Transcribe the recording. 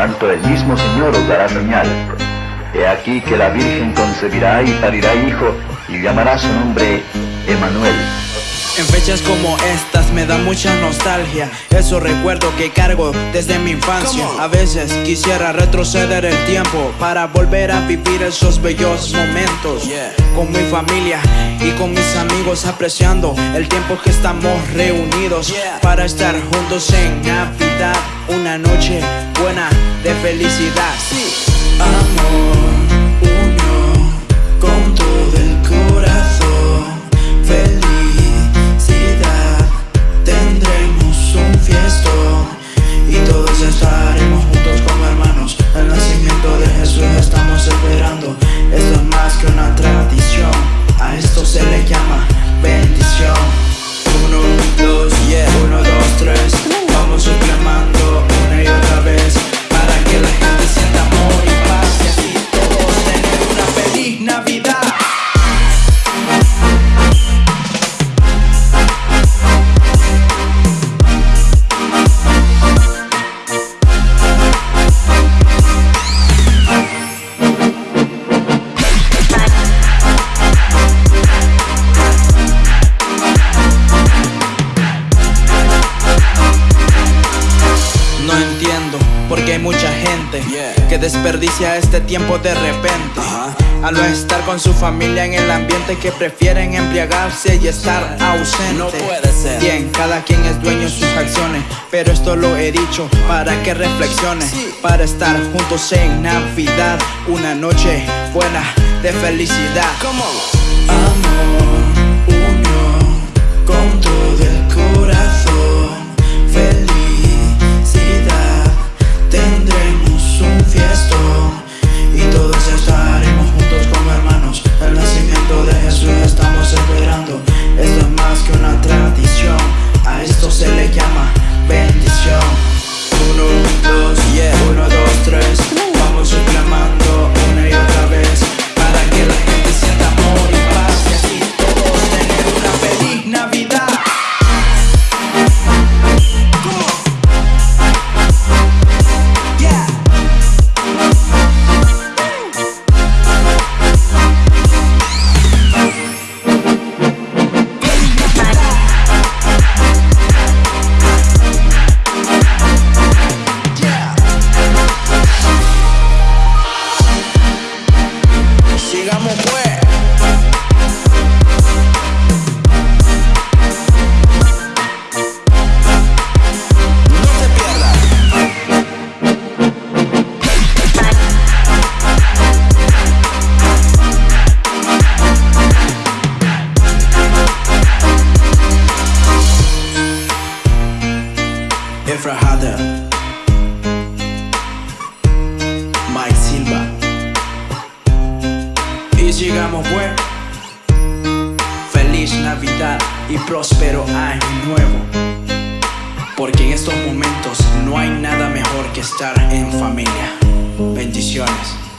tanto el mismo Señor os dará señal. He aquí que la Virgen concebirá y parirá hijo, y llamará su nombre Emanuel. En fechas como estas me da mucha nostalgia. Eso recuerdo que cargo desde mi infancia. A veces quisiera retroceder el tiempo Para volver a vivir esos bellos momentos Con mi familia y con mis amigos Apreciando el tiempo que estamos reunidos Para estar juntos en Navidad Una noche buena de felicidad. Amor, hay mucha gente que desperdicia este tiempo de repente. Al no estar con su familia en el ambiente que prefieren embriagarse y estar ausente. No puede ser. Bien, cada quien es dueño de sus acciones Pero esto lo he dicho para que reflexione Para estar juntos en Navidad Una noche buena de felicidad. Amor, unión, con todo el corazón Efra Hader Mike Silva. Y sigamos pues. Feliz Navidad y próspero año nuevo. Porque en estos momentos no hay nada mejor que estar en familia. Bendiciones